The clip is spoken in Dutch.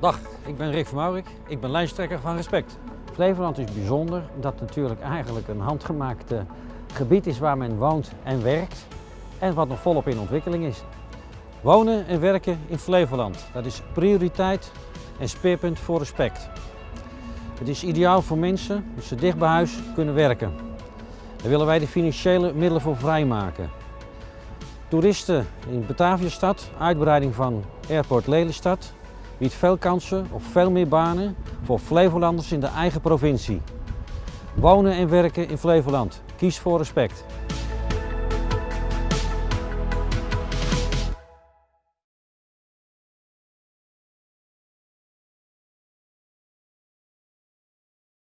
Dag, ik ben Rick van Maurik. Ik ben lijsttrekker van Respect. Flevoland is bijzonder omdat het natuurlijk eigenlijk een handgemaakt eh, gebied is waar men woont en werkt en wat nog volop in ontwikkeling is. Wonen en werken in Flevoland, dat is prioriteit en speerpunt voor Respect. Het is ideaal voor mensen dat ze dicht bij huis kunnen werken. Daar willen wij de financiële middelen voor vrijmaken. Toeristen in Bataviastad, uitbreiding van Airport Lelystad, biedt veel kansen op veel meer banen voor Flevolanders in de eigen provincie. Wonen en werken in Flevoland. Kies voor respect.